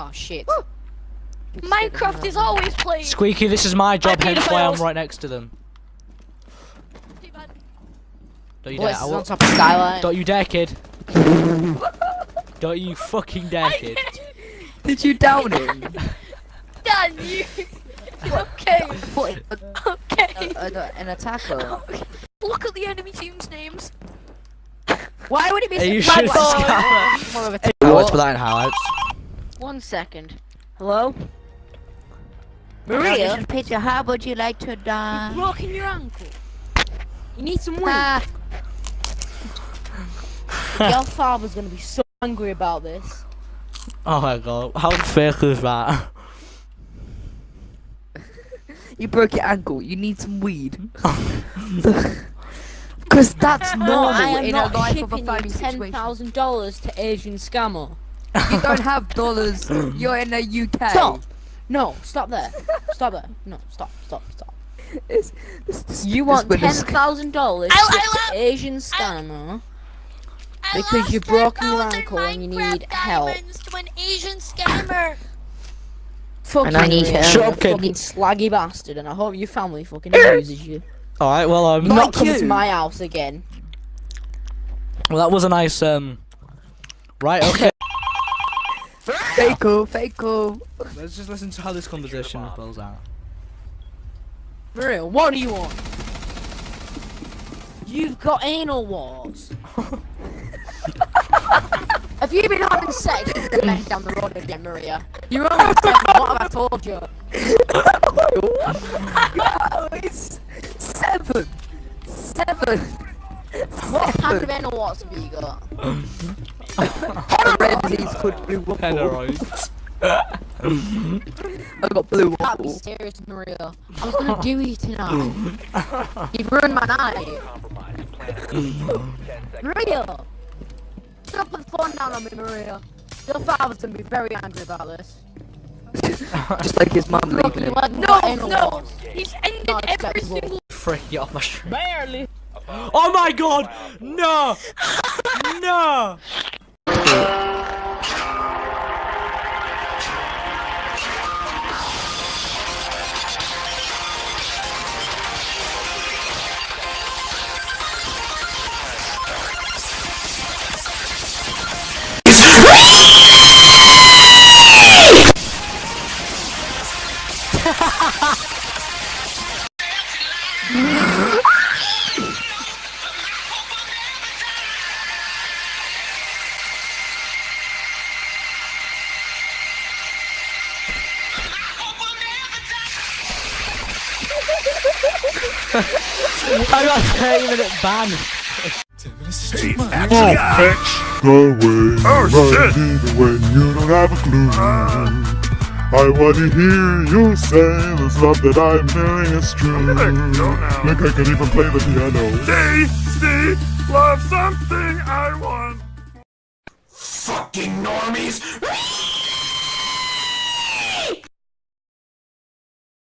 Oh shit. Minecraft is always playing. Squeaky, this is my job, hence why I'm right next to them. Don't you Boy, dare. this I is on top of Skyline. Don't you dare, kid. Don't you fucking dare, kid. Did you down him? Done you. okay. Okay. Uh, uh, a- a- an attacker? okay. Look at the enemy team's names. Why would it be Are you Bad sure boy. More of a Highlights for that in highlights. One second. Hello? Maria? Maria? Peter, how would you like to You've die? broken your ankle. You need some weed. Ah, Your father's gonna be so angry about this. Oh my god, how fake is that? you broke your ankle. You need some weed. Because that's No, normal I am in not a life of a shipping you family ten situation. thousand dollars to Asian scammer. You don't have dollars. You're in the UK. Stop! No, stop there. Stop there. No, stop, stop, stop. It's- this- this- You want ten thousand dollars I- I to love- Asian scammer? I Because you've broken your ankle and you need help. diamonds To an Asian scammer. Fuck And you, I need help. Shut you up, kid. fucking slaggy bastard, and I hope your family fucking abuses you. Alright, well, I'm um, Not Like coming to you. my house again. well, that was a nice, um, right, okay. Faco, Faco. Let's just listen to how this conversation spells out. Maria, what do you want? You've got anal wars. Have you been having sex men down the road again, Maria? You're only seven, what have I told you? It's seven. Seven. What kind of anal wars have you got? A rare disease called blue waffle. Polaroids. I got blue Can't be serious, Maria. I was gonna do you tonight. You've ruined my night. Maria! Stop put the phone down on me, Maria. Your father's gonna be very angry about this. Just like his mum Look, leaving you him. like No, no. wars. He's ended Not every acceptable. single. Freak, get off my street. Barely. Oh my god! No! No! I got a 30 minute ban. the way oh, shit. even when you don't have a clue. I want to hear you say this love that I'm feeling is true. i Look, I can even play the piano. Stay, stay, love something I want. Fucking normies!